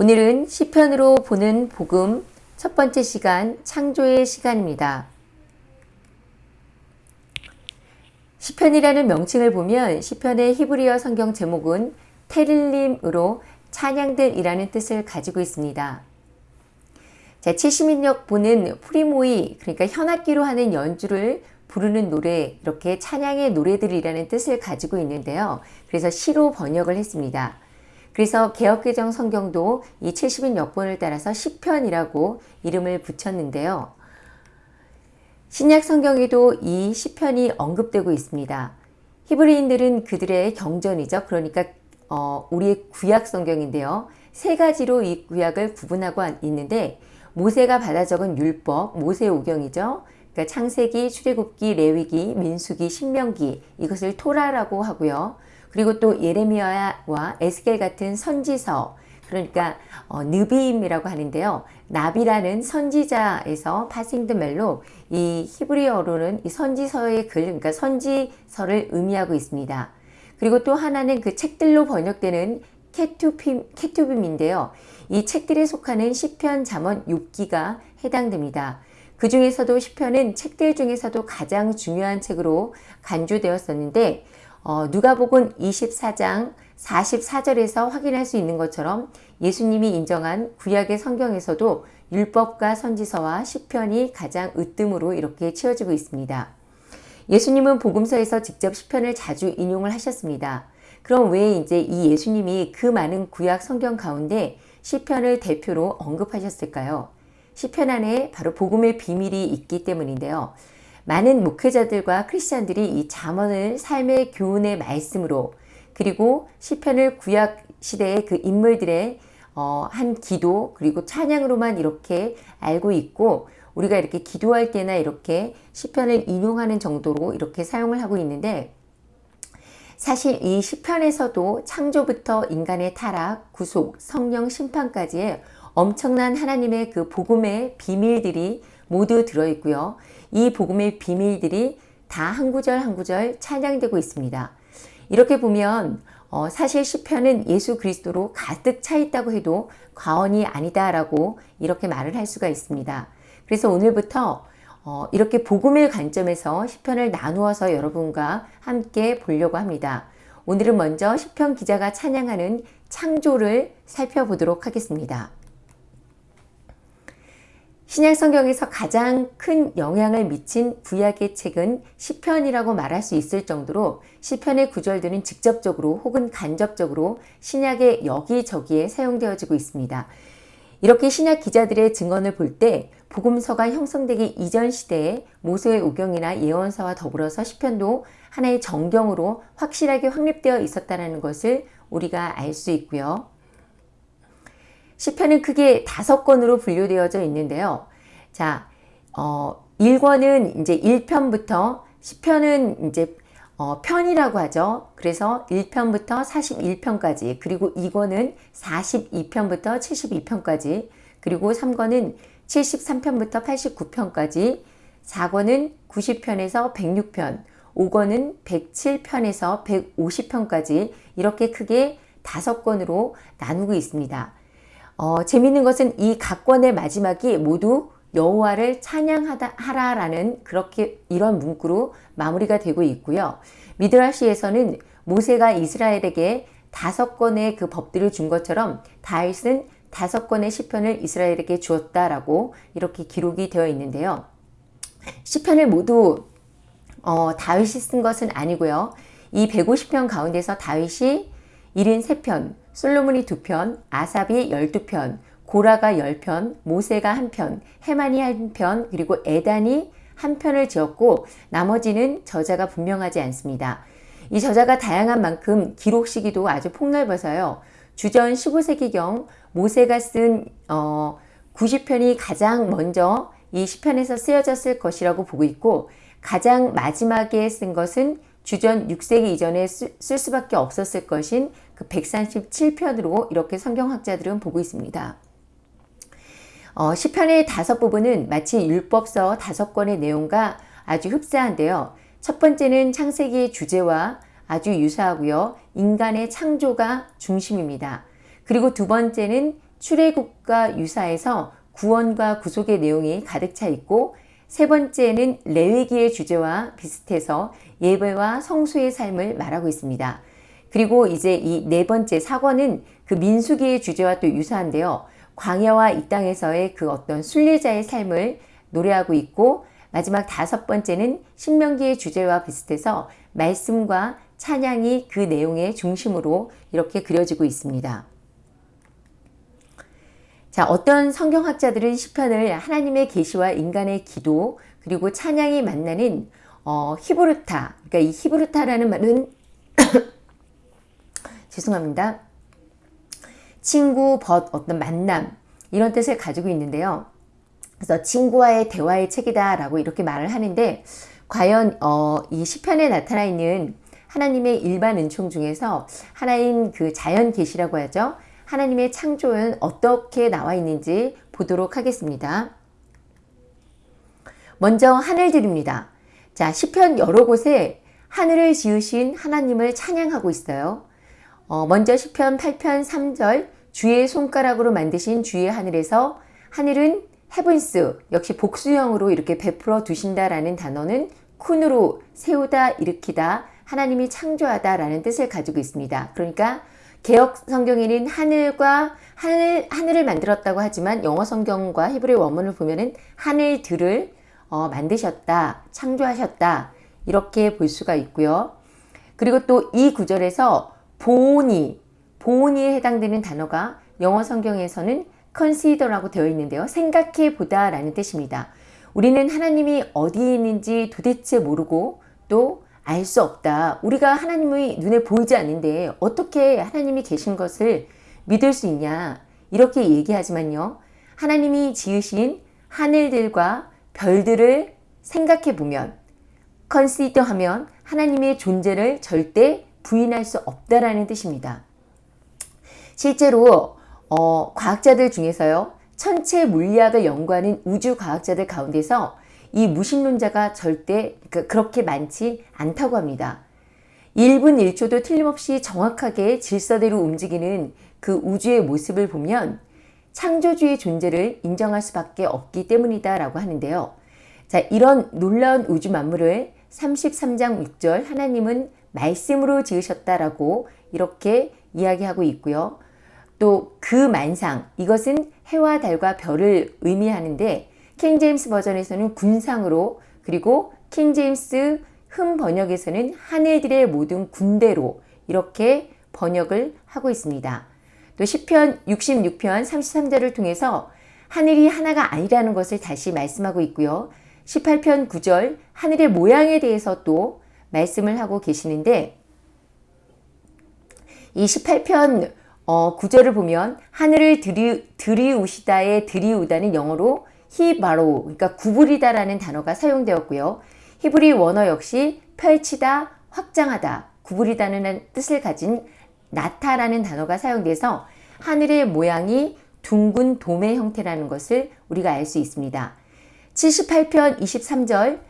오늘은 시편으로 보는 복음 첫 번째 시간 창조의 시간입니다. 시편이라는 명칭을 보면 시편의 히브리어 성경 제목은 테릴림으로 찬양들이라는 뜻을 가지고 있습니다. 자, 70인력 보는 프리모이 그러니까 현악기로 하는 연주를 부르는 노래 이렇게 찬양의 노래들이라는 뜻을 가지고 있는데요. 그래서 시로 번역을 했습니다. 그래서 개혁개정 성경도 이 70인 역본을 따라서 시편이라고 이름을 붙였는데요. 신약 성경에도 이 시편이 언급되고 있습니다. 히브리인들은 그들의 경전이죠. 그러니까 어, 우리의 구약 성경인데요. 세 가지로 이 구약을 구분하고 있는데 모세가 받아 적은 율법, 모세오경이죠. 그러니까 창세기, 출애굽기, 레위기, 민수기, 신명기 이것을 토라라고 하고요. 그리고 또 예레미야와 에스겔 같은 선지서 그러니까 어, 느비임이라고 하는데요. 나비라는 선지자에서 파생된 말로 이 히브리어로는 이 선지서의 글 그러니까 선지서를 의미하고 있습니다. 그리고 또 하나는 그 책들로 번역되는 케투빔, 케투빔인데요. 이 책들에 속하는 시편, 잠언, 욥기가 해당됩니다. 그 중에서도 시편은 책들 중에서도 가장 중요한 책으로 간주되었었는데 어, 누가복음 24장 44절에서 확인할 수 있는 것처럼 예수님이 인정한 구약의 성경에서도 율법과 선지서와 시편이 가장 으뜸으로 이렇게 치어지고 있습니다. 예수님은 복음서에서 직접 시편을 자주 인용을 하셨습니다. 그럼 왜 이제 이 예수님이 그 많은 구약 성경 가운데 시편을 대표로 언급하셨을까요? 시편 안에 바로 복음의 비밀이 있기 때문인데요. 많은 목회자들과 크리스찬들이 이 잠언을 삶의 교훈의 말씀으로 그리고 시편을 구약 시대의 그 인물들의 어, 한 기도 그리고 찬양으로만 이렇게 알고 있고 우리가 이렇게 기도할 때나 이렇게 시편을 인용하는 정도로 이렇게 사용을 하고 있는데 사실 이 시편에서도 창조부터 인간의 타락, 구속, 성령 심판까지의 엄청난 하나님의 그 복음의 비밀들이 모두 들어있고요. 이 복음의 비밀들이 다 한 구절 한 구절 찬양되고 있습니다. 이렇게 보면 어, 사실 시편은 예수 그리스도로 가득 차 있다고 해도 과언이 아니다라고 이렇게 말을 할 수가 있습니다. 그래서 오늘부터 어, 이렇게 복음의 관점에서 시편을 나누어서 여러분과 함께 보려고 합니다. 오늘은 먼저 시편 기자가 찬양하는 창조를 살펴보도록 하겠습니다. 신약 성경에서 가장 큰 영향을 미친 구약의 책은 시편이라고 말할 수 있을 정도로 시편의 구절들은 직접적으로 혹은 간접적으로 신약의 여기저기에 사용되어지고 있습니다. 이렇게 신약 기자들의 증언을 볼 때 복음서가 형성되기 이전 시대에 모세의 오경이나 예언서와 더불어서 시편도 하나의 정경으로 확실하게 확립되어 있었다는 것을 우리가 알 수 있고요. 시편은 크게 다섯 권으로 분류되어져 있는데요. 자, 어, 1권은 이제 1편부터 10편은 이제 어, 편이라고 하죠. 그래서 1편부터 41편까지 그리고 2권은 42편부터 72편까지 그리고 3권은 73편부터 89편까지 4권은 90편에서 106편 5권은 107편에서 150편까지 이렇게 크게 다섯 권으로 나누고 있습니다. 어, 재미있는 것은 이 각 권의 마지막이 모두 여호와를 찬양하라라는 그렇게 이런 문구로 마무리가 되고 있고요. 미드라시에서는 모세가 이스라엘에게 다섯 권의 그 법들을 준 것처럼 다윗은 다섯 권의 시편을 이스라엘에게 주었다라고 이렇게 기록이 되어 있는데요. 시편을 모두 어, 다윗이 쓴 것은 아니고요. 이 150편 가운데서 다윗이 73편, 솔로몬이 2편, 아삽이 12편, 고라가 10편, 모세가 1편, 해만이 1편, 그리고 에단이 한 편을 지었고 나머지는 저자가 분명하지 않습니다. 이 저자가 다양한 만큼 기록 시기도 아주 폭넓어서요. 주전 15세기경 모세가 쓴 어, 90편이 가장 먼저 이 시편에서 쓰여졌을 것이라고 보고 있고 가장 마지막에 쓴 것은 주전 6세기 이전에 쓸 수밖에 없었을 것인 그 137편으로 이렇게 성경학자들은 보고 있습니다. 어, 시편의 다섯 부분은 마치 율법서 다섯 권의 내용과 아주 흡사한데요. 첫 번째는 창세기의 주제와 아주 유사하고요. 인간의 창조가 중심입니다. 그리고 두 번째는 출애굽과 유사해서 구원과 구속의 내용이 가득 차 있고 세 번째는 레위기의 주제와 비슷해서 예배와 성수의 삶을 말하고 있습니다. 그리고 이제 이 네 번째 사권은 그 민수기의 주제와 또 유사한데요. 광야와 이 땅에서의 그 어떤 순례자의 삶을 노래하고 있고 마지막 다섯 번째는 신명기의 주제와 비슷해서 말씀과 찬양이 그 내용의 중심으로 이렇게 그려지고 있습니다. 자, 어떤 성경학자들은 시편을 하나님의 계시와 인간의 기도 그리고 찬양이 만나는 어, 히브르타, 그러니까 이 히브르타라는 말은 죄송합니다. 친구, 벗, 어떤 만남 이런 뜻을 가지고 있는데요. 그래서 친구와의 대화의 책이다 라고 이렇게 말을 하는데 과연 어, 이 시편에 나타나 있는 하나님의 일반 은총 중에서 하나인 그 자연 계시라고 하죠. 하나님의 창조는 어떻게 나와 있는지 보도록 하겠습니다. 먼저 하늘들입니다. 자, 시편 여러 곳에 하늘을 지으신 하나님을 찬양하고 있어요. 어, 먼저 시편 8편 3절 주의 손가락으로 만드신 주의 하늘에서 하늘은 헤븐스 역시 복수형으로 이렇게 베풀어 두신다라는 단어는 쿤으로 세우다 일으키다 하나님이 창조하다 라는 뜻을 가지고 있습니다. 그러니까 개혁 성경에는 하늘과 하늘 하늘을 만들었다고 하지만 영어 성경과 히브리 원문을 보면은 하늘들을 어, 만드셨다, 창조하셨다 이렇게 볼 수가 있고요. 그리고 또 이 구절에서 보온이 보온이에 해당되는 단어가 영어 성경에서는 consider라고 되어 있는데요. 생각해 보다 라는 뜻입니다. 우리는 하나님이 어디에 있는지 도대체 모르고 또 알 수 없다. 우리가 하나님의 눈에 보이지 않는데 어떻게 하나님이 계신 것을 믿을 수 있냐. 이렇게 얘기하지만요. 하나님이 지으신 하늘들과 별들을 생각해 보면 컨시더 하면 하나님의 존재를 절대 부인할 수 없다라는 뜻입니다. 실제로 어, 과학자들 중에서요. 천체 물리학을 연구하는 우주 과학자들 가운데서 이 무신론자가 절대 그, 그렇게 많지 않다고 합니다. 1분 1초도 틀림없이 정확하게 질서대로 움직이는 그 우주의 모습을 보면 창조주의 존재를 인정할 수밖에 없기 때문이다 라고 하는데요. 자, 이런 놀라운 우주 만물을 33장 6절 하나님은 말씀으로 지으셨다라고 이렇게 이야기하고 있고요. 또 그 만상 이것은 해와 달과 별을 의미하는데 킹 제임스 버전에서는 군상으로 그리고 킹 제임스 흠 번역에서는 하늘들의 모든 군대로 이렇게 번역을 하고 있습니다. 또 시편 66편 33절을 통해서 하늘이 하나가 아니라는 것을 다시 말씀하고 있고요. 18편 9절 하늘의 모양에 대해서 또 말씀을 하고 계시는데 이 18편 어, 구절을 보면 하늘을 들이, 들이우시다의 들이우다는 영어로 히바로 그러니까 구부리다라는 단어가 사용되었고요. 히브리 원어 역시 펼치다, 확장하다, 구부리다는 뜻을 가진 나타라는 단어가 사용돼서 하늘의 모양이 둥근 돔의 형태라는 것을 우리가 알 수 있습니다. 78편 23절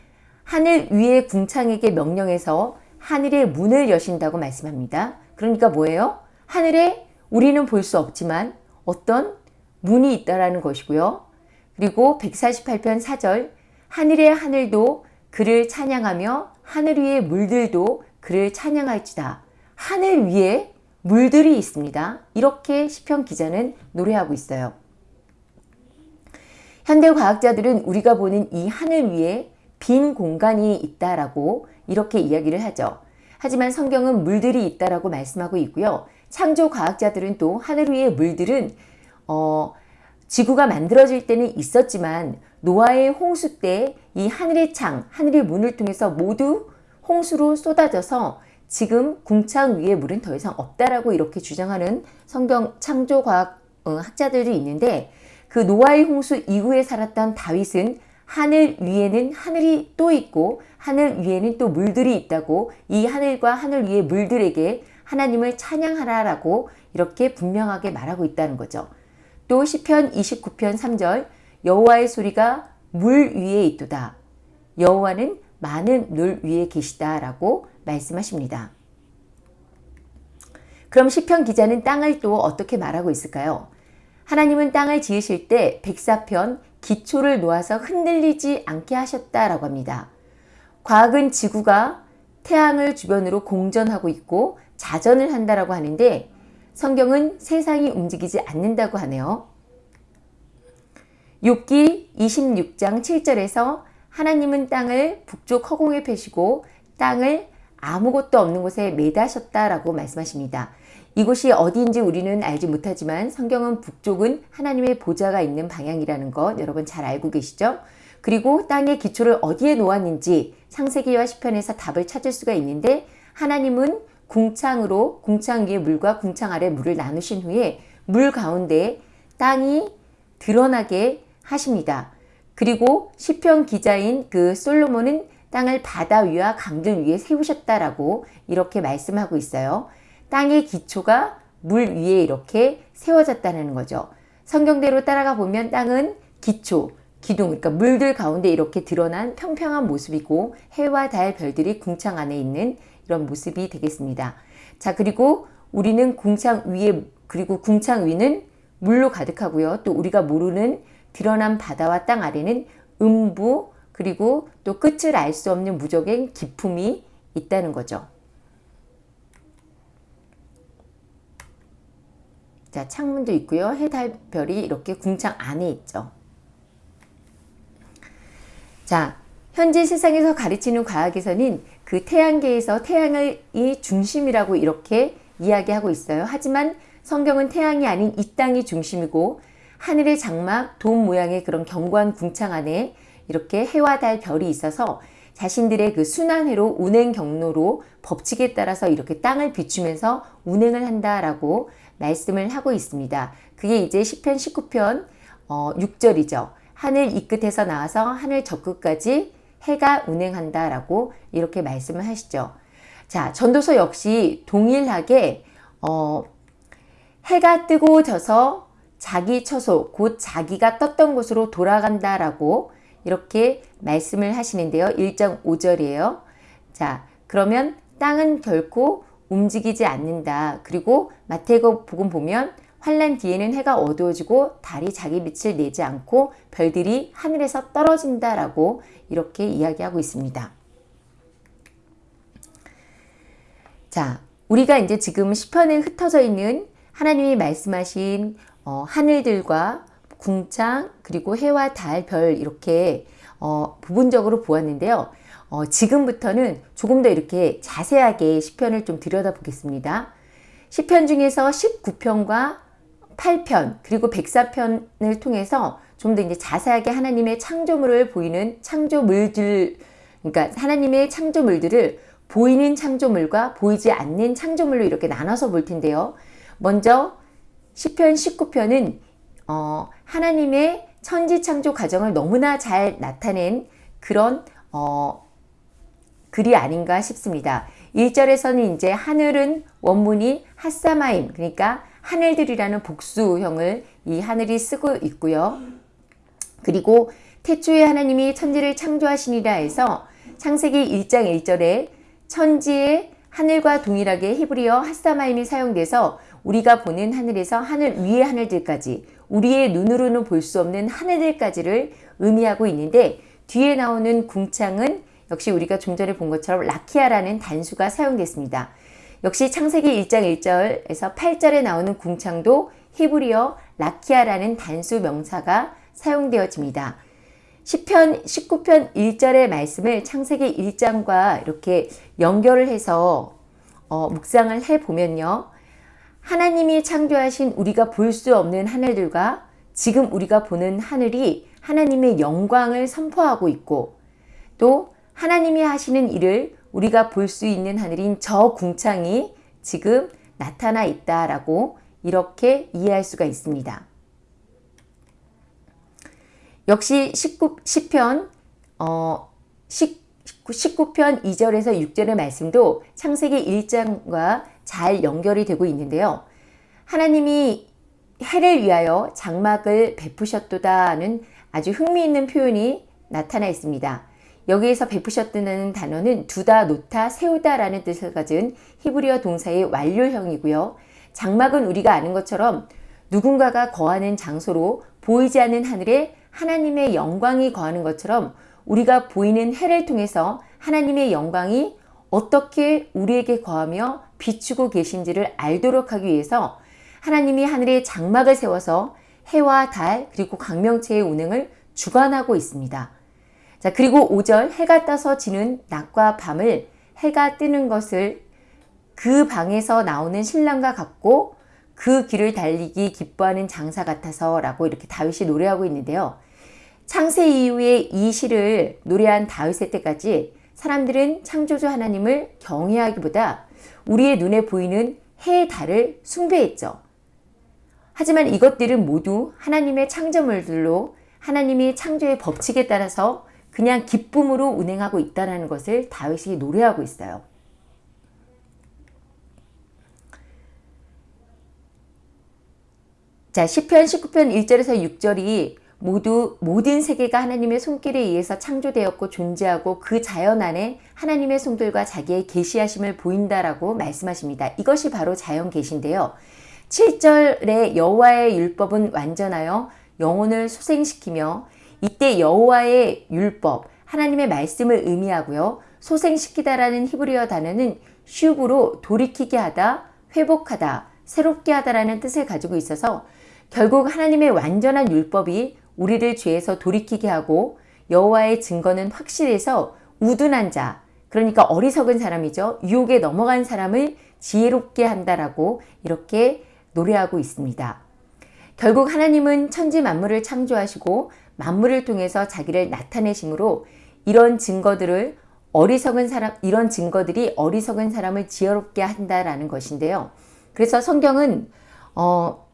하늘 위의 궁창에게 명령해서 하늘의 문을 여신다고 말씀합니다. 그러니까 뭐예요? 하늘에 우리는 볼 수 없지만 어떤 문이 있다라는 것이고요. 그리고 148편 4절 하늘의 하늘도 그를 찬양하며 하늘 위의 물들도 그를 찬양할지다. 하늘 위에 물들이 있습니다. 이렇게 시편 기자는 노래하고 있어요. 현대 과학자들은 우리가 보는 이 하늘 위에 빈 공간이 있다라고 이렇게 이야기를 하죠. 하지만 성경은 물들이 있다라고 말씀하고 있고요. 창조 과학자들은 또 하늘 위의 물들은 어, 지구가 만들어질 때는 있었지만 노아의 홍수 때 이 하늘의 창, 하늘의 문을 통해서 모두 홍수로 쏟아져서 지금 궁창 위에 물은 더 이상 없다라고 이렇게 주장하는 성경 창조과학 어, 학자들이 있는데 그 노아의 홍수 이후에 살았던 다윗은 하늘 위에는 하늘이 또 있고 하늘 위에는 또 물들이 있다고 이 하늘과 하늘 위의 물들에게 하나님을 찬양하라라고 이렇게 분명하게 말하고 있다는 거죠. 또 시편 29편 3절 여호와의 소리가 물 위에 있도다. 여호와는 많은 물 위에 계시다라고 말씀하십니다. 그럼 시편 기자는 땅을 또 어떻게 말하고 있을까요? 하나님은 땅을 지으실 때 백사편 기초를 놓아서 흔들리지 않게 하셨다라고 합니다. 과학은 지구가 태양을 주변으로 공전하고 있고 자전을 한다라고 하는데 성경은 세상이 움직이지 않는다고 하네요. 6기 26장 7절에서 하나님은 땅을 북쪽 허공에 펴시고 땅을 아무것도 없는 곳에 매다셨다라고 말씀하십니다. 이곳이 어디인지 우리는 알지 못하지만 성경은 북쪽은 하나님의 보좌가 있는 방향이라는 것 여러분 잘 알고 계시죠? 그리고 땅의 기초를 어디에 놓았는지 창세기와 시편에서 답을 찾을 수가 있는데 하나님은 궁창으로 궁창 위에 물과 궁창 아래 물을 나누신 후에 물 가운데 땅이 드러나게 하십니다. 그리고 시편 기자인 그 솔로몬은 땅을 바다 위와 강들 위에 세우셨다라고 이렇게 말씀하고 있어요. 땅의 기초가 물 위에 이렇게 세워졌다는 거죠. 성경대로 따라가 보면 땅은 기초, 기둥, 그러니까 물들 가운데 이렇게 드러난 평평한 모습이고 해와 달, 별들이 궁창 안에 있는 이런 모습이 되겠습니다. 자, 그리고 우리는 궁창 위에, 그리고 궁창 위는 물로 가득하고요. 또 우리가 모르는 드러난 바다와 땅 아래는 음부, 그리고 또 끝을 알 수 없는 무적의 기품이 있다는 거죠. 자, 창문도 있고요. 해달별이 이렇게 궁창 안에 있죠. 자, 현재 세상에서 가르치는 과학에서는 그 태양계에서 태양을 이 중심이라고 이렇게 이야기하고 있어요. 하지만 성경은 태양이 아닌 이 땅이 중심이고 하늘의 장막, 돔 모양의 그런 경관 궁창 안에 이렇게 해와 달 별이 있어서 자신들의 그 순환회로 운행 경로로 법칙에 따라서 이렇게 땅을 비추면서 운행을 한다라고 말씀을 하고 있습니다. 그게 이제 10편 19편 어, 6절이죠. 하늘 이 끝에서 나와서 하늘 저 끝까지 해가 운행한다 라고 이렇게 말씀을 하시죠. 자, 전도서 역시 동일하게 어, 해가 뜨고 져서 자기 처소, 곧 자기가 떴던 곳으로 돌아간다 라고 이렇게 말씀을 하시는데요. 1장 5절이에요. 자, 그러면 땅은 결코 움직이지 않는다. 그리고 마태복음 보면 환란 뒤에는 해가 어두워지고 달이 자기 빛을 내지 않고 별들이 하늘에서 떨어진다라고 이렇게 이야기하고 있습니다. 자, 우리가 이제 지금 시편에 흩어져 있는 하나님이 말씀하신 어, 하늘들과 궁창 그리고 해와 달, 별 이렇게 어, 부분적으로 보았는데요. 어, 지금부터는 조금 더 이렇게 자세하게 시편을 좀 들여다보겠습니다. 시편 중에서 19편과 8편 그리고 104편을 통해서 좀 더 이제 자세하게 하나님의 창조물을 보이는 창조물들 그러니까 하나님의 창조물들을 보이는 창조물과 보이지 않는 창조물로 이렇게 나눠서 볼 텐데요. 먼저 시편 19편은 어, 하나님의 천지 창조 과정을 너무나 잘 나타낸 그런 어, 글이 아닌가 싶습니다. 1절에서는 이제 하늘은 원문이 핫사마임 그러니까 하늘들이라는 복수형을 이 하늘이 쓰고 있고요. 그리고 태초에 하나님이 천지를 창조하시니라 해서 창세기 1장 1절에 천지에 하늘과 동일하게 히브리어 핫사마임이 사용돼서 우리가 보는 하늘에서 하늘 위의 하늘들까지 우리의 눈으로는 볼 수 없는 하늘들까지를 의미하고 있는데 뒤에 나오는 궁창은 역시 우리가 좀 전에 본 것처럼 라키아라는 단수가 사용됐습니다. 역시 창세기 1장 1절에서 8절에 나오는 궁창도 히브리어 라키아라는 단수 명사가 사용되어집니다. 10편, 19편 1절의 말씀을 창세기 1장과 이렇게 연결을 해서 어, 묵상을 해보면요. 하나님이 창조하신 우리가 볼 수 없는 하늘들과 지금 우리가 보는 하늘이 하나님의 영광을 선포하고 있고 또 하나님이 하시는 일을 우리가 볼 수 있는 하늘인 저 궁창이 지금 나타나 있다라고 이렇게 이해할 수가 있습니다. 역시 19, 10편 어, 19편 2절에서 6절의 말씀도 창세기 1장과 잘 연결이 되고 있는데요. 하나님이 해를 위하여 장막을 베푸셨도다 는 아주 흥미있는 표현이 나타나 있습니다. 여기에서 베푸셨다는 단어는 두다, 놓다, 세우다 라는 뜻을 가진 히브리어 동사의 완료형이고요. 장막은 우리가 아는 것처럼 누군가가 거하는 장소로 보이지 않는 하늘에 하나님의 영광이 거하는 것처럼 우리가 보이는 해를 통해서 하나님의 영광이 어떻게 우리에게 거하며 비추고 계신지를 알도록 하기 위해서 하나님이 하늘에 장막을 세워서 해와 달 그리고 광명체의 운행을 주관하고 있습니다. 자, 그리고 5절 해가 떠서 지는 낮과 밤을 해가 뜨는 것을 그 방에서 나오는 신랑과 같고 그 길을 달리기 기뻐하는 장사 같아서 라고 이렇게 다윗이 노래하고 있는데요. 창세 이후에 이 시를 노래한 다윗의 때까지 사람들은 창조주 하나님을 경외하기보다 우리의 눈에 보이는 해, 달을 숭배했죠. 하지만 이것들은 모두 하나님의 창조물들로 하나님이 창조의 법칙에 따라서 그냥 기쁨으로 운행하고 있다는 것을 다윗이 노래하고 있어요. 자, 10편 19편 1절에서 6절이 모두 모든 세계가 하나님의 손길에 의해서 창조되었고 존재하고 그 자연 안에 하나님의 손길과 자기의 계시하심을 보인다라고 말씀하십니다. 이것이 바로 자연 계신데요. 7절에 여호와의 율법은 완전하여 영혼을 소생시키며 이때 여호와의 율법 하나님의 말씀을 의미하고요. 소생시키다라는 히브리어 단어는 슈브로 돌이키게 하다, 회복하다, 새롭게 하다라는 뜻을 가지고 있어서 결국 하나님의 완전한 율법이 우리를 죄에서 돌이키게 하고 여호와의 증거는 확실해서 우둔한 자, 그러니까 어리석은 사람이죠. 유혹에 넘어간 사람을 지혜롭게 한다라고 이렇게 노래하고 있습니다. 결국 하나님은 천지 만물을 창조하시고 만물을 통해서 자기를 나타내심으로 이런 증거들을 어리석은 사람 이런 증거들이 어리석은 사람을 지혜롭게 한다라는 것인데요. 그래서 성경은 어,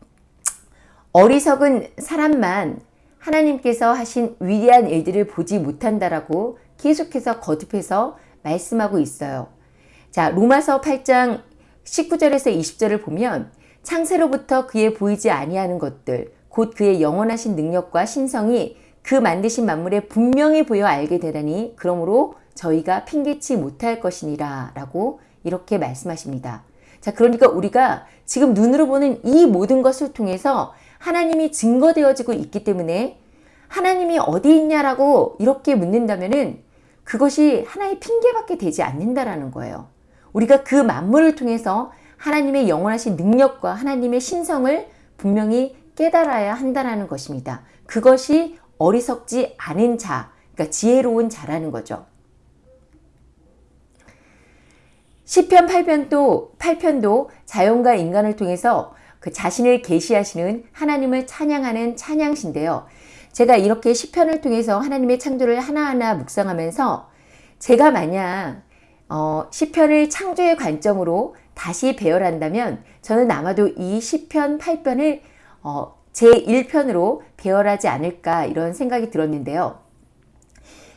어리석은 사람만 하나님께서 하신 위대한 일들을 보지 못한다라고 계속해서 거듭해서 말씀하고 있어요. 자, 로마서 8장 19절에서 20절을 보면 창세로부터 그의 보이지 아니하는 것들 곧 그의 영원하신 능력과 신성이 그 만드신 만물에 분명히 보여 알게 되다니 그러므로 저희가 핑계치 못할 것이니라 라고 이렇게 말씀하십니다. 자, 그러니까 우리가 지금 눈으로 보는 이 모든 것을 통해서 하나님이 증거되어지고 있기 때문에 하나님이 어디 있냐라고 이렇게 묻는다면은 그것이 하나의 핑계밖에 되지 않는다라는 거예요. 우리가 그 만물을 통해서 하나님의 영원하신 능력과 하나님의 신성을 분명히 깨달아야 한다라는 것입니다. 그것이 어리석지 않은 자, 그러니까 지혜로운 자라는 거죠. 시편 8편도 8편도 자연과 인간을 통해서 그 자신을 계시하시는 하나님을 찬양하는 찬양신데요. 제가 이렇게 시편을 통해서 하나님의 창조를 하나하나 묵상하면서 제가 만약 어, 시편을 창조의 관점으로 다시 배열한다면 저는 아마도 이 시편 8편을 어, 제1편으로 배열하지 않을까 이런 생각이 들었는데요.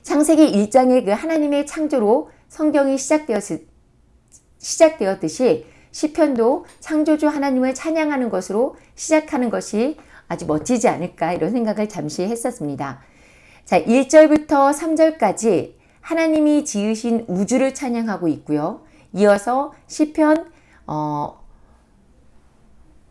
창세기 1장의 그 하나님의 창조로 성경이 시작되었, 시작되었듯이 시편도 창조주 하나님을 찬양하는 것으로 시작하는 것이 아주 멋지지 않을까 이런 생각을 잠시 했었습니다. 자, 1절부터 3절까지 하나님이 지으신 우주를 찬양하고 있고요. 이어서 시편 어,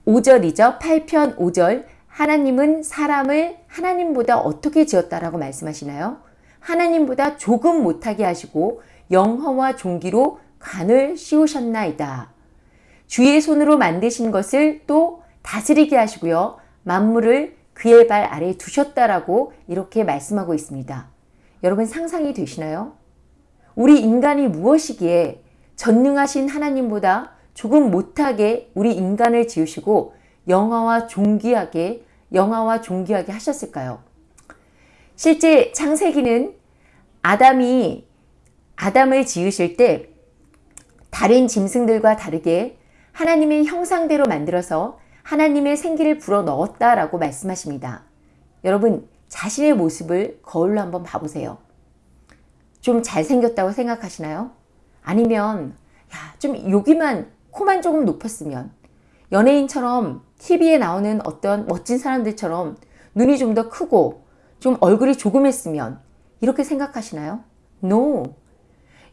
5절이죠. 8편 5절 하나님은 사람을 하나님보다 어떻게 지었다라고 말씀하시나요? 하나님보다 조금 못하게 하시고 영화와 종기로 간을 씌우셨나이다. 주의 손으로 만드신 것을 또 다스리게 하시고요. 만물을 그의 발 아래 두셨다라고 이렇게 말씀하고 있습니다. 여러분 상상이 되시나요? 우리 인간이 무엇이기에 전능하신 하나님보다 조금 못하게 우리 인간을 지으시고 영화와 존귀하게 영화와 존귀하게 하셨을까요? 실제 창세기는 아담이 아담을 지으실 때 다른 짐승들과 다르게 하나님의 형상대로 만들어서 하나님의 생기를 불어 넣었다라고 말씀하십니다. 여러분 자신의 모습을 거울로 한번 봐보세요. 좀 잘생겼다고 생각하시나요? 아니면 야, 좀 여기만 코만 조금 높였으면 연예인처럼 TV에 나오는 어떤 멋진 사람들처럼 눈이 좀 더 크고 좀 얼굴이 조금했으면 이렇게 생각하시나요? No.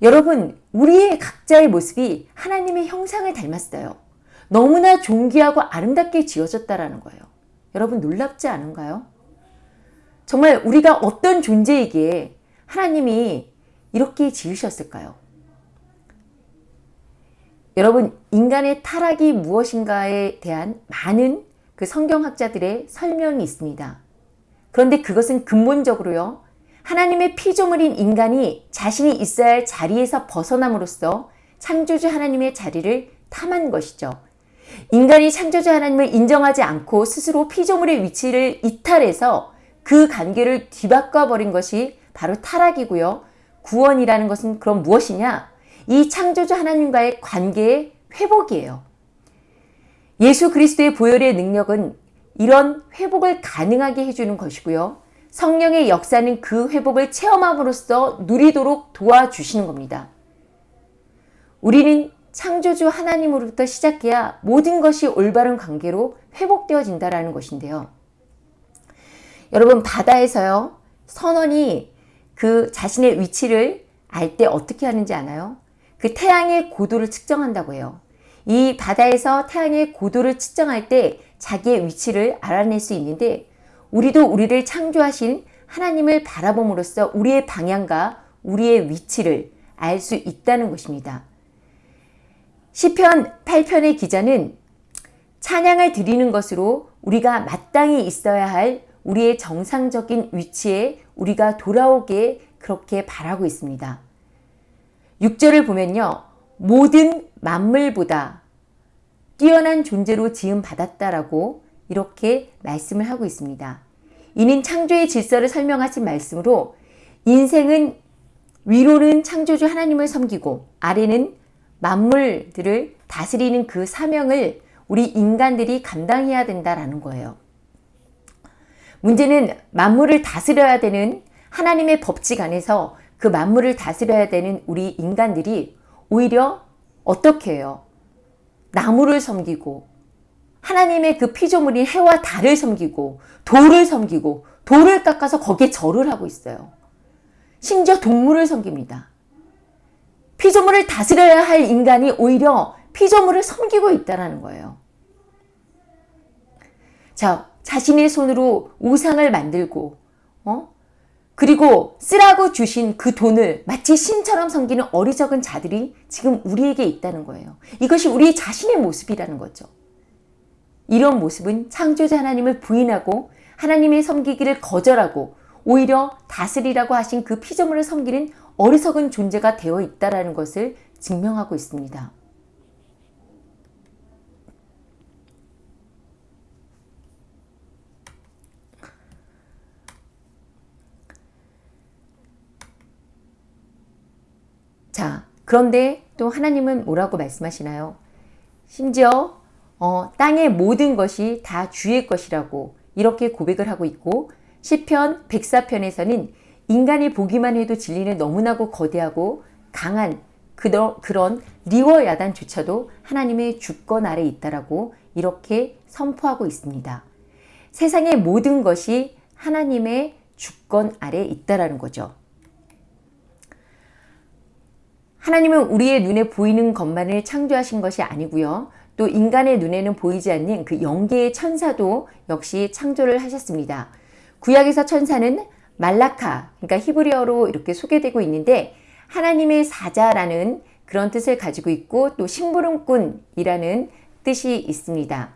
여러분, 우리의 각자의 모습이 하나님의 형상을 닮았어요. 너무나 존귀하고 아름답게 지어졌다라는 거예요. 여러분 놀랍지 않은가요? 정말 우리가 어떤 존재이기에 하나님이 이렇게 지으셨을까요? 여러분 인간의 타락이 무엇인가에 대한 많은 그 성경학자들의 설명이 있습니다. 그런데 그것은 근본적으로요. 하나님의 피조물인 인간이 자신이 있어야 할 자리에서 벗어남으로써 창조주 하나님의 자리를 탐한 것이죠. 인간이 창조주 하나님을 인정하지 않고 스스로 피조물의 위치를 이탈해서 그 관계를 뒤바꿔 버린 것이 바로 타락이고요. 구원이라는 것은 그럼 무엇이냐? 이 창조주 하나님과의 관계의 회복이에요. 예수 그리스도의 보혈의 능력은 이런 회복을 가능하게 해주는 것이고요. 성령의 역사는 그 회복을 체험함으로써 누리도록 도와주시는 겁니다. 우리는 창조주 하나님으로부터 시작해야 모든 것이 올바른 관계로 회복되어진다는 것인데요. 여러분 바다에서요. 선원이 그 자신의 위치를 알 때 어떻게 하는지 아나요? 그 태양의 고도를 측정한다고 해요. 이 바다에서 태양의 고도를 측정할 때 자기의 위치를 알아낼 수 있는데 우리도 우리를 창조하신 하나님을 바라봄으로써 우리의 방향과 우리의 위치를 알 수 있다는 것입니다. 시편 8편의 기자는 찬양을 드리는 것으로 우리가 마땅히 있어야 할 우리의 정상적인 위치에 우리가 돌아오게 그렇게 바라고 있습니다. 6절을 보면요. 모든 만물보다 뛰어난 존재로 지음 받았다라고 이렇게 말씀을 하고 있습니다. 이는 창조의 질서를 설명하신 말씀으로 인생은 위로는 창조주 하나님을 섬기고 아래는 만물들을 다스리는 그 사명을 우리 인간들이 감당해야 된다라는 거예요. 문제는 만물을 다스려야 되는 하나님의 법칙 안에서 그 만물을 다스려야 되는 우리 인간들이 오히려 어떻게 해요? 나무를 섬기고 하나님의 그 피조물인 해와 달을 섬기고 돌을 섬기고 돌을 깎아서 거기에 절을 하고 있어요. 심지어 동물을 섬깁니다. 피조물을 다스려야 할 인간이 오히려 피조물을 섬기고 있다는 거예요. 자, 자신의 손으로 우상을 만들고 어? 그리고 쓰라고 주신 그 돈을 마치 신처럼 섬기는 어리석은 자들이 지금 우리에게 있다는 거예요. 이것이 우리 자신의 모습이라는 거죠. 이런 모습은 창조자 하나님을 부인하고 하나님의 섬기기를 거절하고 오히려 다스리라고 하신 그 피조물을 섬기는 어리석은 존재가 되어 있다는 것을 증명하고 있습니다. 자, 그런데 또 하나님은 뭐라고 말씀하시나요? 심지어 어, 땅의 모든 것이 다 주의 것이라고 이렇게 고백을 하고 있고 시편 104편에서는 인간이 보기만 해도 진리는 너무나고 거대하고 강한 그런 리워 야단조차도 하나님의 주권 아래 있다라고 이렇게 선포하고 있습니다. 세상의 모든 것이 하나님의 주권 아래 있다라는 거죠. 하나님은 우리의 눈에 보이는 것만을 창조하신 것이 아니고요. 또 인간의 눈에는 보이지 않는 그 영계의 천사도 역시 창조를 하셨습니다. 구약에서 천사는 말라카, 그러니까 히브리어로 이렇게 소개되고 있는데 하나님의 사자라는 그런 뜻을 가지고 있고 또 심부름꾼이라는 뜻이 있습니다.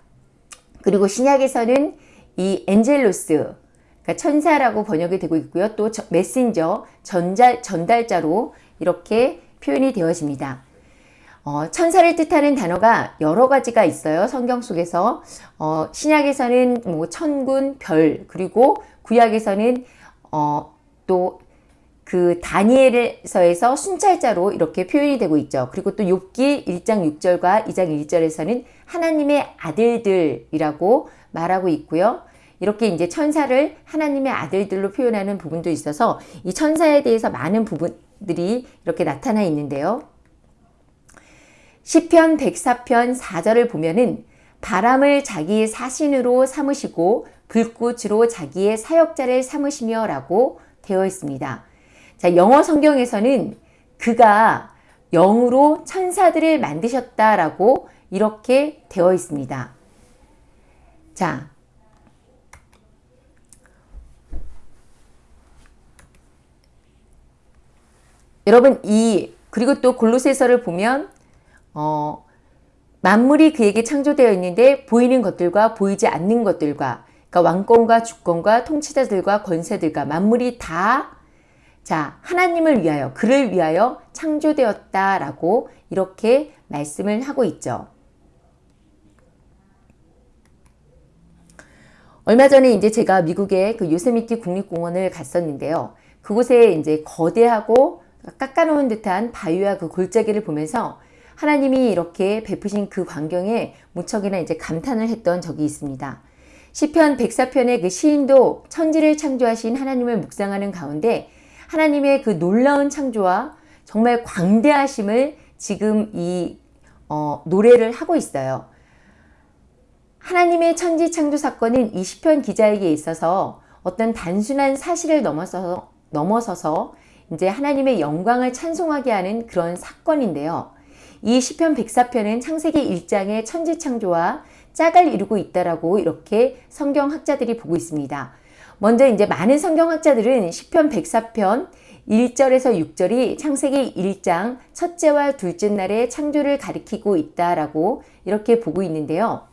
그리고 신약에서는 이 엔젤로스, 그러니까 천사라고 번역이 되고 있고요. 또 메신저, 전달, 전달자로 이렇게 표현이 되어집니다. 어, 천사를 뜻하는 단어가 여러 가지가 있어요. 성경 속에서 어, 신약에서는 뭐 천군, 별 그리고 구약에서는 어, 또 그 다니엘서에서 순찰자로 이렇게 표현이 되고 있죠. 그리고 또 욥기 1장 6절과 2장 1절에서는 하나님의 아들들이라고 말하고 있고요. 이렇게 이제 천사를 하나님의 아들들로 표현하는 부분도 있어서 이 천사에 대해서 많은 부분 들이 이렇게 나타나 있는데요. 시편 104편 4절을 보면은 바람을 자기의 사신으로 삼으시고 불꽃으로 자기의 사역자를 삼으시며 라고 되어 있습니다. 자, 영어 성경에서는 그가 영으로 천사들을 만드셨다라고 이렇게 되어 있습니다. 자, 여러분 이 그리고 또 골로새서를 보면 어, 만물이 그에게 창조되어 있는데 보이는 것들과 보이지 않는 것들과 그러니까 왕권과 주권과 통치자들과 권세들과 만물이 다 자, 하나님을 위하여, 그를 위하여 창조되었다라고 이렇게 말씀을 하고 있죠. 얼마 전에 이제 제가 미국의 그 요세미티 국립공원을 갔었는데요. 그곳에 이제 거대하고 깎아놓은 듯한 바위와 그 골짜기를 보면서 하나님이 이렇게 베푸신 그 광경에 무척이나 이제 감탄을 했던 적이 있습니다. 시편 104편의 그 시인도 천지를 창조하신 하나님을 묵상하는 가운데 하나님의 그 놀라운 창조와 정말 광대하심을 지금 이 어, 노래를 하고 있어요. 하나님의 천지 창조 사건은 이 시편 기자에게 있어서 어떤 단순한 사실을 넘어서 넘어서서 이제 하나님의 영광을 찬송하게 하는 그런 사건인데요. 이 시편 104편은 창세기 1장의 천지 창조와 짝을 이루고 있다라고 이렇게 성경학자들이 보고 있습니다. 먼저 이제 많은 성경학자들은 시편 104편 1절에서 6절이 창세기 1장 첫째와 둘째 날의 창조를 가리키고 있다라고 이렇게 보고 있는데요.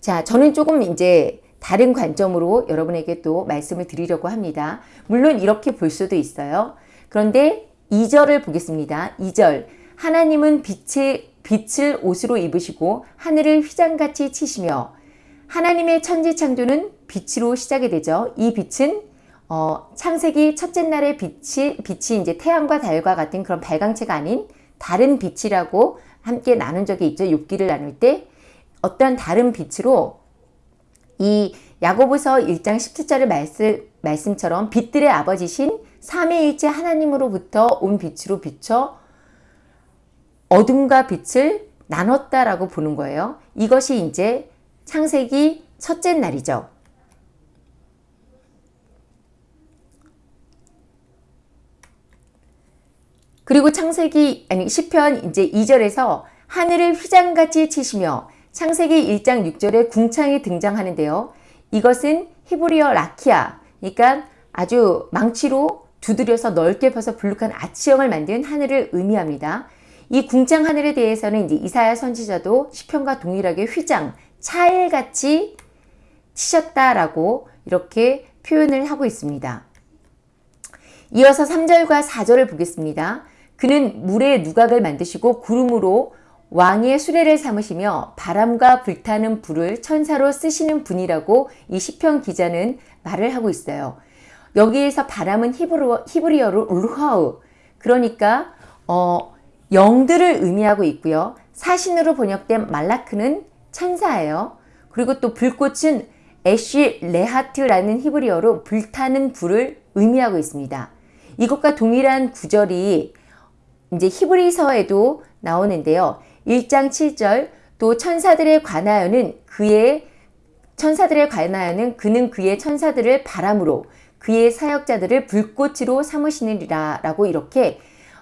자, 저는 조금 이제 다른 관점으로 여러분에게 또 말씀을 드리려고 합니다. 물론 이렇게 볼 수도 있어요. 그런데 2절을 보겠습니다. 2절. 하나님은 빛의, 빛을 옷으로 입으시고 하늘을 휘장같이 치시며 하나님의 천지 창조는 빛으로 시작이 되죠. 이 빛은 어, 창세기 첫째 날의 빛이, 빛이 이제 태양과 달과 같은 그런 발광체가 아닌 다른 빛이라고 함께 나눈 적이 있죠. 욥기를 나눌 때 어떤 다른 빛으로 이 야고보서 1장 17절의 말씀, 말씀처럼 빛들의 아버지신 삼위일체 하나님으로부터 온 빛으로 비춰 어둠과 빛을 나눴다라고 보는 거예요. 이것이 이제 창세기 첫째 날이죠. 그리고 창세기 아니 시편 이제 2절에서 하늘을 휘장같이 치시며 창세기 1장 6절에 궁창이 등장하는데요. 이것은 히브리어 라키아 그러니까 아주 망치로 두드려서 넓게 펴서 불룩한 아치형을 만든 하늘을 의미합니다. 이 궁창 하늘에 대해서는 이제 이사야 선지자도 시편과 동일하게 휘장, 차일같이 치셨다라고 이렇게 표현을 하고 있습니다. 이어서 3절과 4절을 보겠습니다. 그는 물의 누각을 만드시고 구름으로 왕의 수레를 삼으시며 바람과 불타는 불을 천사로 쓰시는 분이라고 이 시편 기자는 말을 하고 있어요. 여기에서 바람은 히브리어, 히브리어로 רוח 그러니까 어, 영들을 의미하고 있고요. 사신으로 번역된 מלאך는 천사예요. 그리고 또 불꽃은 אש להט라는 히브리어로 불타는 불을 의미하고 있습니다. 이것과 동일한 구절이 이제 히브리서에도 나오는데요. 1장 7절 또 천사들에 관하여는 그의 천사들에 관하여는 그는 그의 천사들을 바람으로 그의 사역자들을 불꽃으로 삼으시느니라 라고 이렇게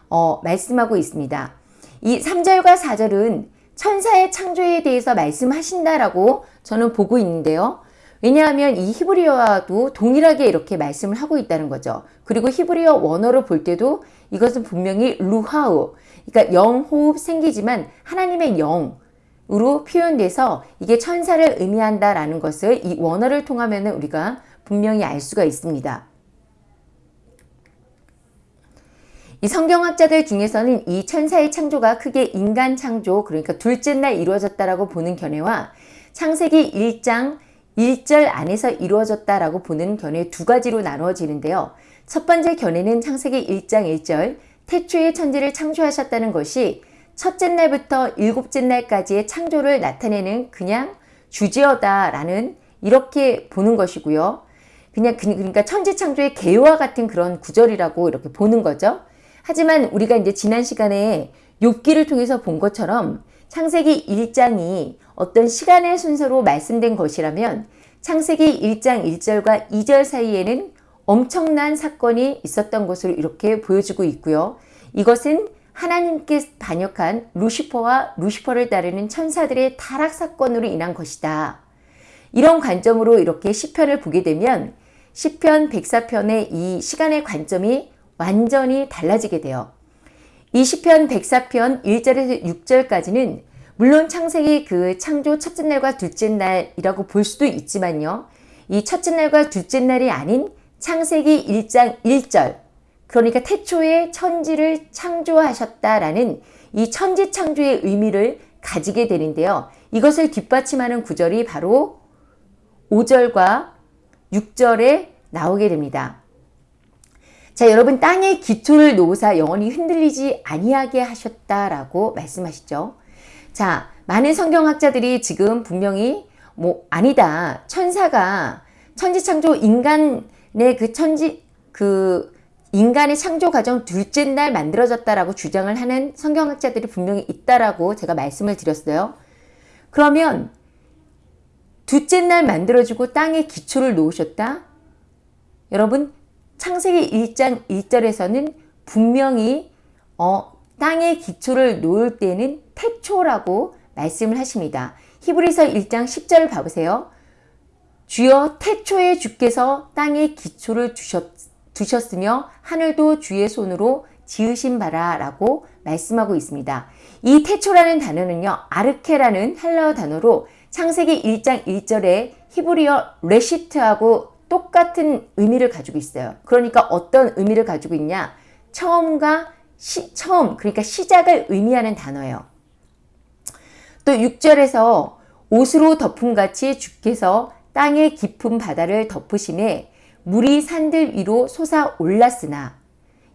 어, 말씀하고 있습니다. 이 3절과 4절은 천사의 창조에 대해서 말씀하신다라고 저는 보고 있는데요. 왜냐하면 이 히브리어와도 동일하게 이렇게 말씀을 하고 있다는 거죠. 그리고 히브리어 원어로 볼 때도 이것은 분명히 루하우, 그러니까 영호흡 생기지만 하나님의 영으로 표현돼서 이게 천사를 의미한다라는 것을 이 원어를 통하면 우리가 분명히 알 수가 있습니다. 이 성경학자들 중에서는 이 천사의 창조가 크게 인간 창조 그러니까 둘째 날 이루어졌다라고 보는 견해와 창세기 1장 1절 안에서 이루어졌다라고 보는 견해 두 가지로 나누어지는데요. 첫 번째 견해는 창세기 1장 1절 태초의 천지를 창조하셨다는 것이 첫째 날부터 일곱째 날까지의 창조를 나타내는 그냥 주제어다라는 이렇게 보는 것이고요. 그냥 그, 그러니까 천지 창조의 개요와 같은 그런 구절이라고 이렇게 보는 거죠. 하지만 우리가 이제 지난 시간에 욥기를 통해서 본 것처럼 창세기 1장이 어떤 시간의 순서로 말씀된 것이라면 창세기 1장 1절과 2절 사이에는 엄청난 사건이 있었던 것으로 이렇게 보여지고 있고요. 이것은 하나님께 반역한 루시퍼와 루시퍼를 따르는 천사들의 타락 사건으로 인한 것이다. 이런 관점으로 이렇게 시편을 보게 되면 시편 104편의 이 시간의 관점이 완전히 달라지게 돼요. 이 시편 104편 1절에서 6절까지는 물론 창세기 그 창조 첫째 날과 둘째 날이라고 볼 수도 있지만요. 이 첫째 날과 둘째 날이 아닌 창세기 1장 1절 그러니까 태초에 천지를 창조하셨다라는 이 천지 창조의 의미를 가지게 되는데요. 이것을 뒷받침하는 구절이 바로 5절과 6절에 나오게 됩니다. 자, 여러분 땅의 기초를 놓으사 영원히 흔들리지 아니하게 하셨다라고 말씀하시죠. 자, 많은 성경학자들이 지금 분명히 뭐 아니다. 천사가 천지창조 인간의 그 천지 그 인간의 창조 과정 둘째 날 만들어졌다라고 주장을 하는 성경학자들이 분명히 있다라고 제가 말씀을 드렸어요. 그러면 둘째 날 만들어지고 땅에 기초를 놓으셨다? 여러분 창세기 1장 1절에서는 분명히 어, 땅에 기초를 놓을 때는 태초라고 말씀을 하십니다. 히브리서 1장 10절을 봐보세요. 주여 태초에 주께서 땅에 기초를 두셨, 두셨으며 하늘도 주의 손으로 지으신 바라 라고 말씀하고 있습니다. 이 태초라는 단어는요. 아르케라는 헬라어 단어로 창세기 1장 1절에 히브리어 레시트하고 똑같은 의미를 가지고 있어요. 그러니까 어떤 의미를 가지고 있냐? 처음과 시, 처음 그러니까 시작을 의미하는 단어예요. 또 6절에서 옷으로 덮음같이 주께서 땅의 깊은 바다를 덮으심에 물이 산들 위로 솟아 올랐으나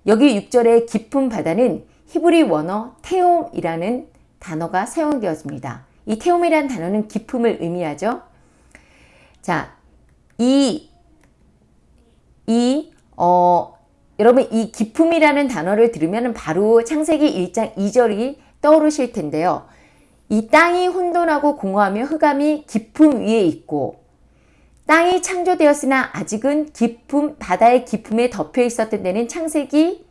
여기 6절의 깊은 바다는 히브리 원어 테옴이라는 단어가 사용되었습니다. 이 태움이란 단어는 기품을 의미하죠. 자, 이, 이, 어, 여러분 이 기품이라는 단어를 들으면 바로 창세기 1장 2절이 떠오르실 텐데요. 이 땅이 혼돈하고 공허하며 흑암이 깊음 위에 있고 땅이 창조되었으나 아직은 깊음, 바다의 깊음에 덮여 있었던 데는 창세기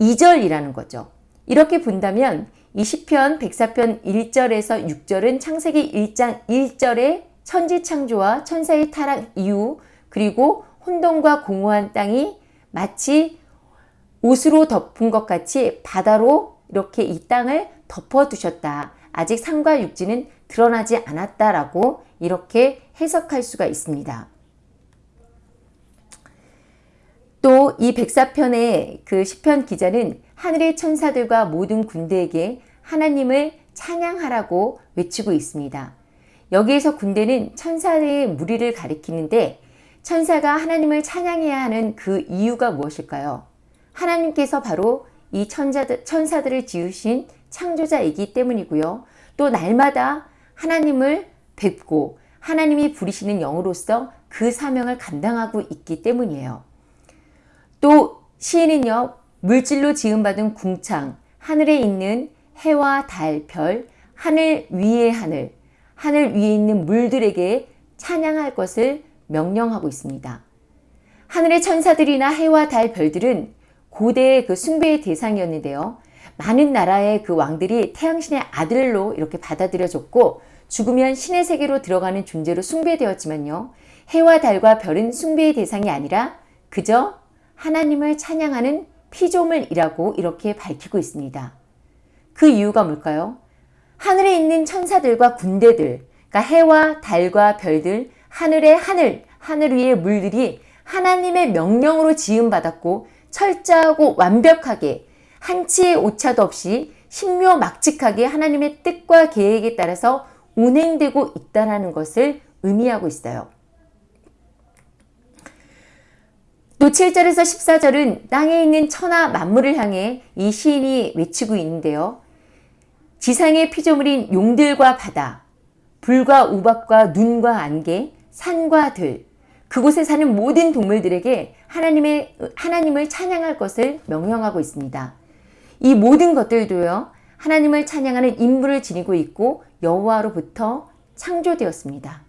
2절이라는 거죠. 이렇게 본다면 이 시편 104편 1절에서 6절은 창세기 1장 1절에 천지 창조와 천사의 타락 이후 그리고 혼돈과 공허한 땅이 마치 옷으로 덮은 것 같이 바다로 이렇게 이 땅을 덮어두셨다. 아직 산과 육지는 드러나지 않았다라고 이렇게 해석할 수가 있습니다. 또이 백사편의 그 시편 기자는 하늘의 천사들과 모든 군대에게 하나님을 찬양하라고 외치고 있습니다. 여기에서 군대는 천사의 무리를 가리키는데 천사가 하나님을 찬양해야 하는 그 이유가 무엇일까요? 하나님께서 바로 이 천사들, 천사들을 지으신 창조자이기 때문이고요. 또 날마다 하나님을 뵙고 하나님이 부리시는 영으로서 그 사명을 감당하고 있기 때문이에요. 또 시인은요. 물질로 지음받은 궁창, 하늘에 있는 해와 달, 별, 하늘 위의 하늘, 하늘 위에 있는 물들에게 찬양할 것을 명령하고 있습니다. 하늘의 천사들이나 해와 달, 별들은 고대의 그 숭배의 대상이었는데요. 많은 나라의 그 왕들이 태양신의 아들로 이렇게 받아들여졌고 죽으면 신의 세계로 들어가는 존재로 숭배되었지만요. 해와 달과 별은 숭배의 대상이 아니라 그저 하나님을 찬양하는 피조물이라고 이렇게 밝히고 있습니다. 그 이유가 뭘까요? 하늘에 있는 천사들과 군대들, 그러니까 해와 달과 별들, 하늘의 하늘, 하늘 위의 물들이 하나님의 명령으로 지음받았고 철저하고 완벽하게 한치의 오차도 없이 신묘막직하게 하나님의 뜻과 계획에 따라서 운행되고 있다는 것을 의미하고 있어요. 또 7절에서 14절은 땅에 있는 천하 만물을 향해 이 시인이 외치고 있는데요. 지상의 피조물인 용들과 바다, 불과 우박과 눈과 안개, 산과 들, 그곳에 사는 모든 동물들에게 하나님의, 하나님을 찬양할 것을 명령하고 있습니다. 이 모든 것들도요, 하나님을 찬양하는 인물을 지니고 있고 여호와로부터 창조되었습니다.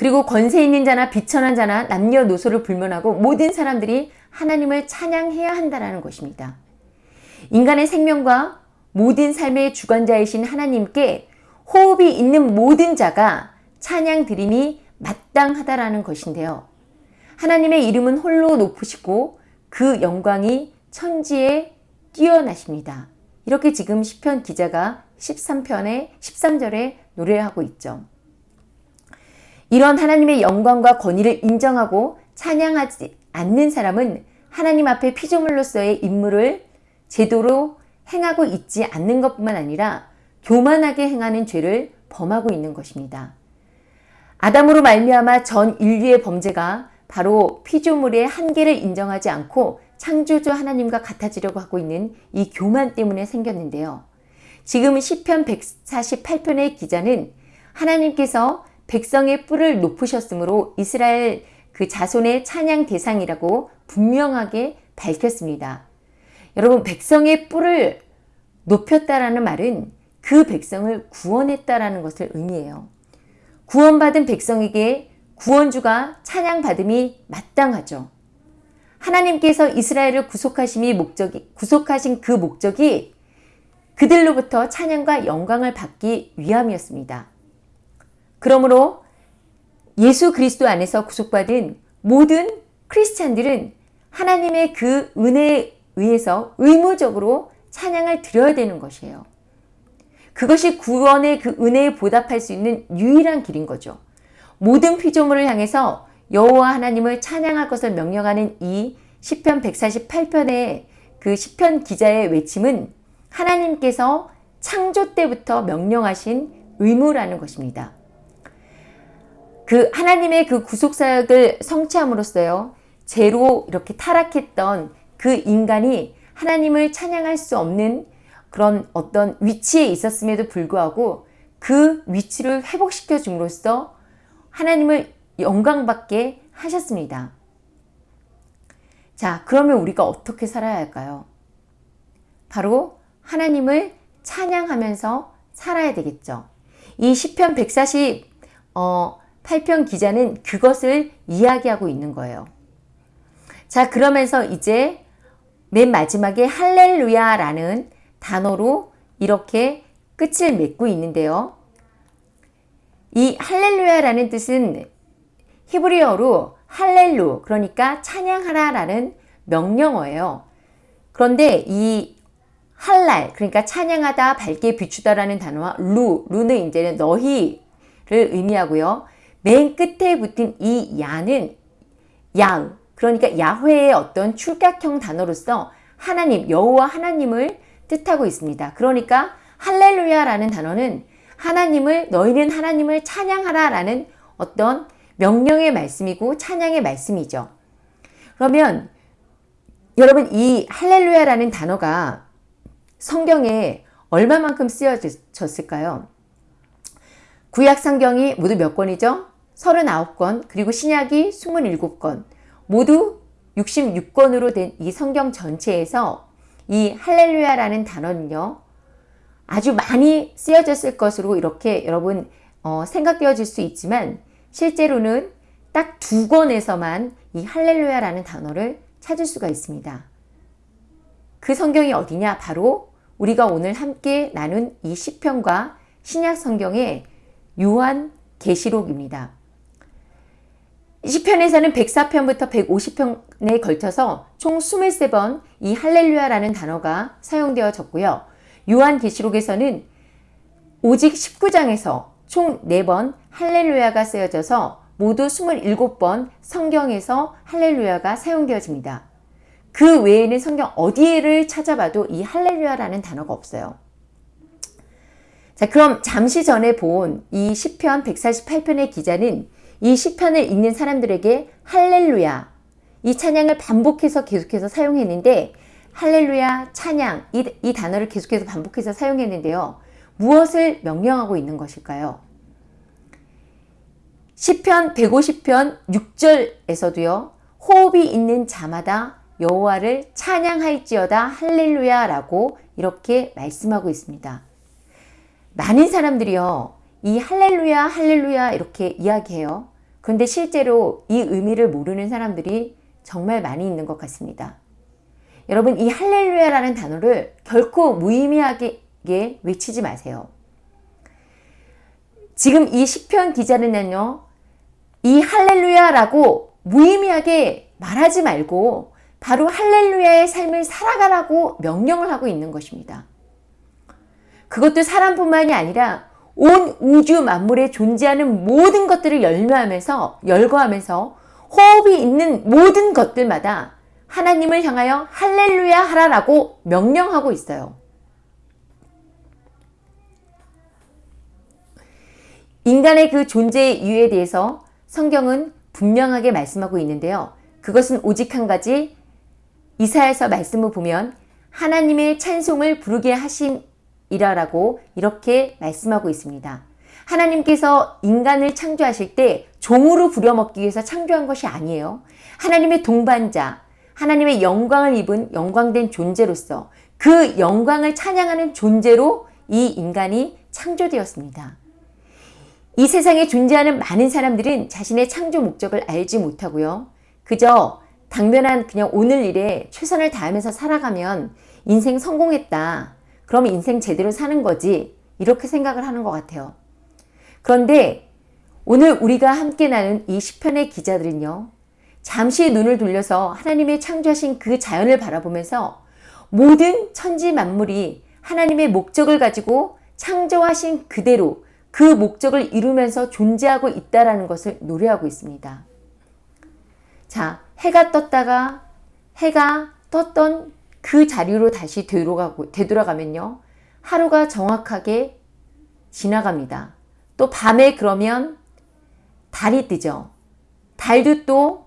그리고 권세 있는 자나 비천한 자나 남녀노소를 불문하고 모든 사람들이 하나님을 찬양해야 한다는 것입니다. 인간의 생명과 모든 삶의 주관자이신 하나님께 호흡이 있는 모든 자가 찬양 드림이 마땅하다라는 것인데요. 하나님의 이름은 홀로 높으시고 그 영광이 천지에 뛰어나십니다. 이렇게 지금 시편 기자가 13편에 13절에 노래를 하고 있죠. 이런 하나님의 영광과 권위를 인정하고 찬양하지 않는 사람은 하나님 앞에 피조물로서의 임무를 제대로 행하고 있지 않는 것뿐만 아니라 교만하게 행하는 죄를 범하고 있는 것입니다. 아담으로 말미암아 전 인류의 범죄가 바로 피조물의 한계를 인정하지 않고 창조주 하나님과 같아지려고 하고 있는 이 교만 때문에 생겼는데요. 지금 시편 148편의 기자는 하나님께서 백성의 뿔을 높으셨으므로 이스라엘 그 자손의 찬양 대상이라고 분명하게 밝혔습니다. 여러분 백성의 뿔을 높였다라는 말은 그 백성을 구원했다라는 것을 의미해요. 구원받은 백성에게 구원주가 찬양받음이 마땅하죠. 하나님께서 이스라엘을 구속하심이 목적이 구속하신 그 목적이 그들로부터 찬양과 영광을 받기 위함이었습니다. 그러므로 예수 그리스도 안에서 구속받은 모든 크리스찬들은 하나님의 그 은혜에 의해서 의무적으로 찬양을 드려야 되는 것이에요. 그것이 구원의 그 은혜에 보답할 수 있는 유일한 길인 거죠. 모든 피조물을 향해서 여호와 하나님을 찬양할 것을 명령하는 이 시편 148편의 그 시편 기자의 외침은 하나님께서 창조 때부터 명령하신 의무라는 것입니다. 그 하나님의 그 구속 사역을 성취함으로써요. 죄로 이렇게 타락했던 그 인간이 하나님을 찬양할 수 없는 그런 어떤 위치에 있었음에도 불구하고 그 위치를 회복시켜 줌으로써 하나님을 영광받게 하셨습니다. 자, 그러면 우리가 어떻게 살아야 할까요? 바로 하나님을 찬양하면서 살아야 되겠죠. 이 시편 148편 어, 기자는 그것을 이야기하고 있는 거예요. 자, 그러면서 이제 맨 마지막에 할렐루야라는 단어로 이렇게 끝을 맺고 있는데요. 이 할렐루야라는 뜻은 히브리어로 할렐루 그러니까 찬양하라 라는 명령어예요. 그런데 이 할랄 그러니까 찬양하다 밝게 비추다 라는 단어와 루 루는 이제는 너희를 의미하고요. 맨 끝에 붙은 이 야는 양 그러니까 야훼의 어떤 출각형 단어로서 하나님 여호와 하나님을 뜻하고 있습니다. 그러니까 할렐루야라는 단어는 하나님을 너희는 하나님을 찬양하라 라는 어떤 명령의 말씀이고 찬양의 말씀이죠. 그러면 여러분 이 할렐루야라는 단어가 성경에 얼마만큼 쓰여졌을까요? 구약 성경이 모두 몇 권이죠? 39권 그리고 신약이 27권 모두 66권으로 된 이 성경 전체에서 이 할렐루야라는 단어는요. 아주 많이 쓰여졌을 것으로 이렇게 여러분 어, 생각되어질 수 있지만 실제로는 딱 두 권에서만 이 할렐루야라는 단어를 찾을 수가 있습니다. 그 성경이 어디냐? 바로 우리가 오늘 함께 나눈 이 시편과 신약 성경의 요한 계시록입니다. 시편에서는 104편부터 150편에 걸쳐서 총 23번 이 할렐루야라는 단어가 사용되어졌고요. 요한계시록에서는 오직 19장에서 총 4번 할렐루야가 쓰여져서 모두 27번 성경에서 할렐루야가 사용되어집니다. 그 외에는 성경 어디를 찾아봐도 이 할렐루야라는 단어가 없어요. 자, 그럼 잠시 전에 본이 시편 148편의 기자는 이 시편을 읽는 사람들에게 할렐루야 이 찬양을 반복해서 계속해서 사용했는데 할렐루야 찬양 이, 이 단어를 계속해서 반복해서 사용했는데요. 무엇을 명령하고 있는 것일까요? 시편 150편 6절에서도요. 호흡이 있는 자마다 여호와를 찬양할지어다 할렐루야 라고 이렇게 말씀하고 있습니다. 많은 사람들이요. 이 할렐루야 할렐루야 이렇게 이야기해요. 그런데 실제로 이 의미를 모르는 사람들이 정말 많이 있는 것 같습니다. 여러분 이 할렐루야라는 단어를 결코 무의미하게 외치지 마세요. 지금 이 시편 기자는요. 이 할렐루야라고 무의미하게 말하지 말고 바로 할렐루야의 삶을 살아가라고 명령을 하고 있는 것입니다. 그것도 사람뿐만이 아니라 온 우주 만물에 존재하는 모든 것들을 열매하면서 열거하면서 호흡이 있는 모든 것들마다 하나님을 향하여 할렐루야 하라라고 명령하고 있어요. 인간의 그 존재의 이유에 대해서 성경은 분명하게 말씀하고 있는데요. 그것은 오직 한 가지 이사야서 말씀을 보면 하나님의 찬송을 부르게 하심 이라라고 이렇게 말씀하고 있습니다. 하나님께서 인간을 창조하실 때 종으로 부려먹기 위해서 창조한 것이 아니에요. 하나님의 동반자, 하나님의 영광을 입은 영광된 존재로서 그 영광을 찬양하는 존재로 이 인간이 창조되었습니다. 이 세상에 존재하는 많은 사람들은 자신의 창조 목적을 알지 못하고요. 그저 당면한 그냥 오늘 일에 최선을 다하면서 살아가면 인생 성공했다. 그럼 인생 제대로 사는 거지. 이렇게 생각을 하는 것 같아요. 그런데 오늘 우리가 함께 나눈 이 시편의 기자들은요. 잠시 눈을 돌려서 하나님의 창조하신 그 자연을 바라보면서 모든 천지 만물이 하나님의 목적을 가지고 창조하신 그대로 그 목적을 이루면서 존재하고 있다라는 것을 노래하고 있습니다. 자, 해가 떴다가 해가 떴던 그 자리로 다시 되돌아가고, 되돌아가면요. 하루가 정확하게 지나갑니다. 또 밤에 그러면 달이 뜨죠. 달도 또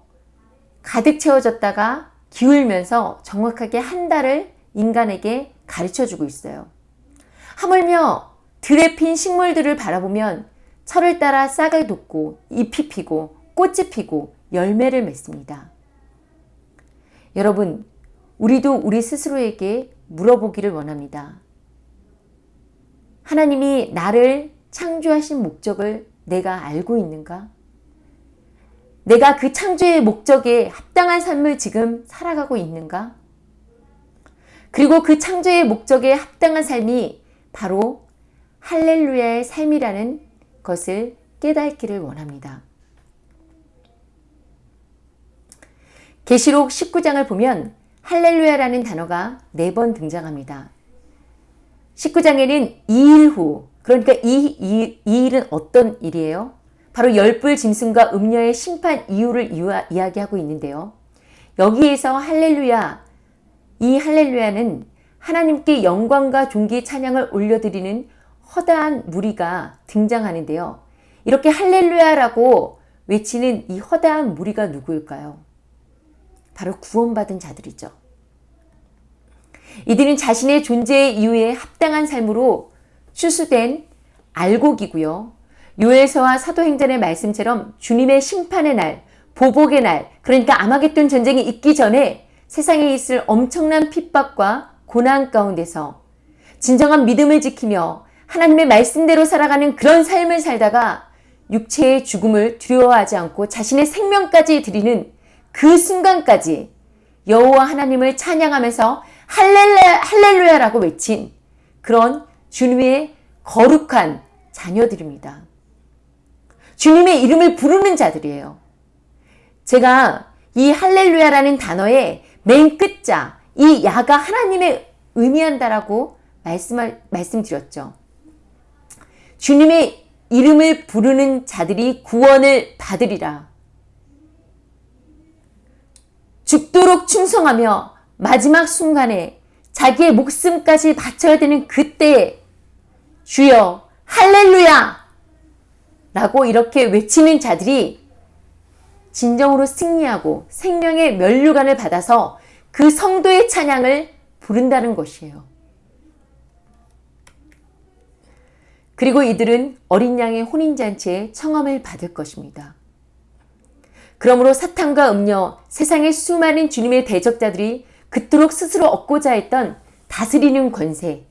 가득 채워졌다가 기울면서 정확하게 한 달을 인간에게 가르쳐 주고 있어요. 하물며 들에 핀 식물들을 바라보면 철을 따라 싹을 돋고 잎이 피고 꽃이 피고 열매를 맺습니다. 여러분, 우리도 우리 스스로에게 물어보기를 원합니다. 하나님이 나를 창조하신 목적을 내가 알고 있는가? 내가 그 창조의 목적에 합당한 삶을 지금 살아가고 있는가? 그리고 그 창조의 목적에 합당한 삶이 바로 할렐루야의 삶이라는 것을 깨닫기를 원합니다. 계시록 19장을 보면 할렐루야라는 단어가 네 번 등장합니다. 19장에는 2일 후, 그러니까 이, 이, 이 일은 어떤 일이에요? 바로 열불 짐승과 음녀의 심판 이유를 이야기하고 있는데요. 여기에서 할렐루야, 이 할렐루야는 하나님께 영광과 존귀 찬양을 올려드리는 허다한 무리가 등장하는데요. 이렇게 할렐루야라고 외치는 이 허다한 무리가 누구일까요? 바로 구원받은 자들이죠. 이들은 자신의 존재의 이유에 합당한 삶으로 추수된 알곡이고요. 요에서와 사도행전의 말씀처럼 주님의 심판의 날, 보복의 날, 그러니까 아마겟돈 전쟁이 있기 전에 세상에 있을 엄청난 핍박과 고난 가운데서 진정한 믿음을 지키며 하나님의 말씀대로 살아가는 그런 삶을 살다가 육체의 죽음을 두려워하지 않고 자신의 생명까지 드리는 그 순간까지 여호와 하나님을 찬양하면서 할렐루야, 할렐루야라고 외친 그런 주님의 거룩한 자녀들입니다. 주님의 이름을 부르는 자들이에요. 제가 이 할렐루야라는 단어의 맨 끝자, 이 야가 하나님의 의미한다라고 말씀을, 말씀드렸죠. 주님의 이름을 부르는 자들이 구원을 받으리라. 죽도록 충성하며 마지막 순간에 자기의 목숨까지 바쳐야 되는 그때에 주여 할렐루야 라고 이렇게 외치는 자들이 진정으로 승리하고 생명의 면류관을 받아서 그 성도의 찬양을 부른다는 것이에요. 그리고 이들은 어린 양의 혼인잔치에 청함을 받을 것입니다. 그러므로 사탄과 음녀, 세상의 수많은 주님의 대적자들이 그토록 스스로 얻고자 했던 다스리는 권세,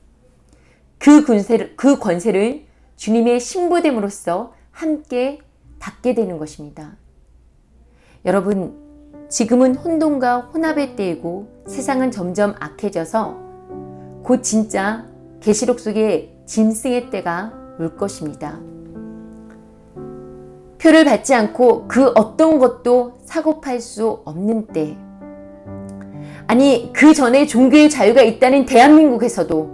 그 권세를, 그 권세를 주님의 신부됨으로써 함께 받게 되는 것입니다. 여러분, 지금은 혼돈과 혼합의 때이고 세상은 점점 악해져서 곧 진짜 계시록 속에 짐승의 때가 올 것입니다. 표를 받지 않고 그 어떤 것도 사고 팔 수 없는 때. 아니, 그 전에 종교의 자유가 있다는 대한민국에서도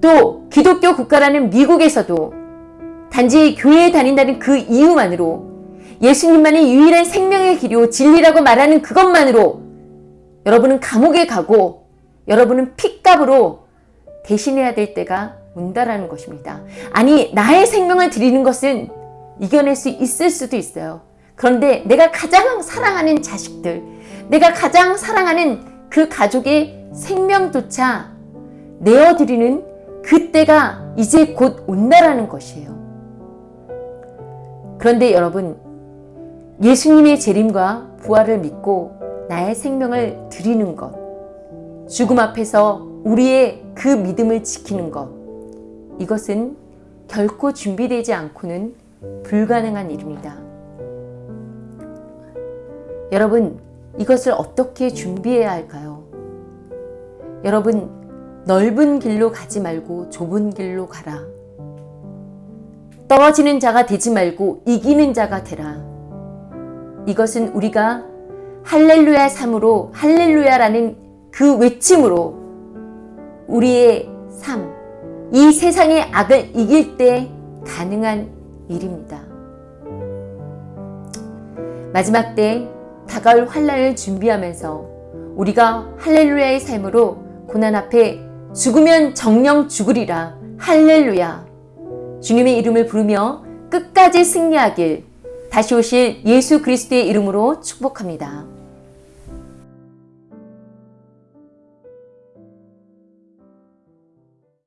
또 기독교 국가라는 미국에서도 단지 교회에 다닌다는 그 이유만으로 예수님만이 유일한 생명의 길이요 진리라고 말하는 그것만으로 여러분은 감옥에 가고 여러분은 핏값으로 대신해야 될 때가 온다라는 것입니다. 아니 나의 생명을 드리는 것은 이겨낼 수 있을 수도 있어요. 그런데 내가 가장 사랑하는 자식들, 내가 가장 사랑하는 그 가족의 생명조차 내어드리는 그때가 이제 곧 온다라는 것이에요. 그런데 여러분, 예수님의 재림과 부활을 믿고 나의 생명을 드리는 것, 죽음 앞에서 우리의 그 믿음을 지키는 것, 이것은 결코 준비되지 않고는 불가능한 일입니다. 여러분, 이것을 어떻게 준비해야 할까요? 여러분, 넓은 길로 가지 말고 좁은 길로 가라. 떨어지는 자가 되지 말고 이기는 자가 되라. 이것은 우리가 할렐루야 삶으로 할렐루야라는 그 외침으로 우리의 삶, 이 세상의 악을 이길 때 가능한 일입니다. 마지막 때 다가올 환란을 준비하면서 우리가 할렐루야의 삶으로 고난 앞에 죽으면 정령 죽으리라 할렐루야 주님의 이름을 부르며 끝까지 승리하길 다시 오실 예수 그리스도의 이름으로 축복합니다.